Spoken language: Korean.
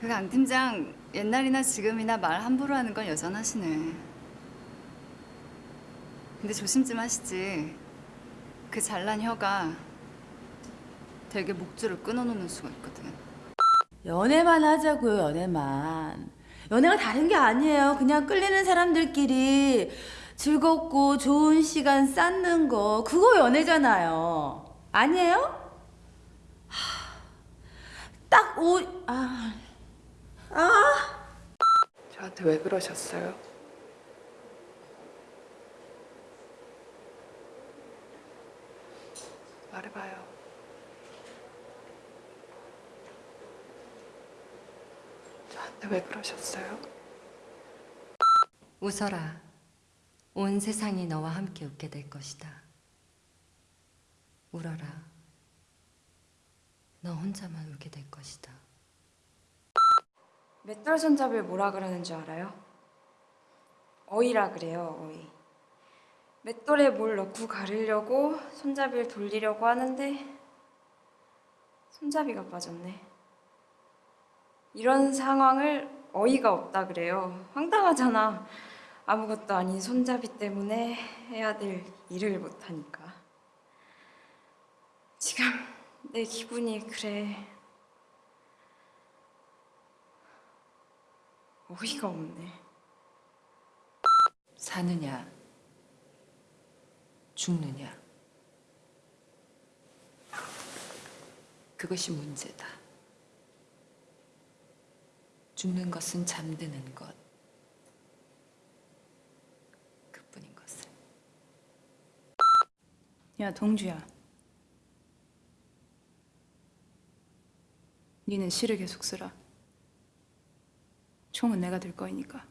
그 강 팀장 옛날이나 지금이나 말 함부로 하는 건 여전하시네. 근데 조심 좀 하시지. 그 잘난 혀가 되게 목줄을 끊어놓는 수가 있거든. 연애만 하자고요, 연애만. 연애가 다른 게 아니에요. 그냥 끌리는 사람들끼리 즐겁고 좋은 시간 쌓는 거. 그거 연애잖아요. 아니에요? 하, 딱 오, 아, 아. 저한테 왜 그러셨어요? 말해봐요. 저한테 왜 그러셨어요? 웃어라. 온 세상이 너와 함께 웃게 될 것이다. 울어라. 너 혼자만 울게 될 것이다. 맷돌 손잡이를 뭐라 그러는 줄 알아요? 어이라 그래요, 어이. 맷돌에 뭘 넣고 가르려고 손잡이를 돌리려고 하는데 손잡이가 빠졌네. 이런 상황을 어이가 없다 그래요. 황당하잖아. 아무것도 아닌 손잡이 때문에 해야 될 일을 못하니까. 지금 내 기분이 그래. 어이가 없네. 사느냐, 죽느냐. 그것이 문제다. 죽는 것은 잠드는 것. 그뿐인 것을. 야 동주야 니는 시를 계속 쓰라 총은 내가 들 거이니까